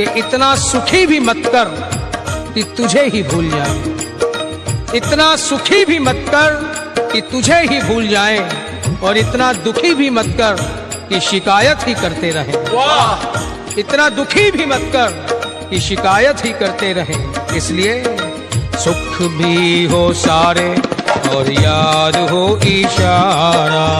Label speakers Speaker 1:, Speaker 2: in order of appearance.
Speaker 1: कि इतना सुखी भी मत कर कि तुझे ही भूल जाए। इतना सुखी भी मत कर कि तुझे ही भूल जाए और इतना दुखी भी मत कर कि शिकायत ही करते रहे।
Speaker 2: वाह।
Speaker 1: इतना दुखी भी मत कर कि शिकायत ही करते रहे। इसलिए सुख भी हो सारे और याद हो इशारा।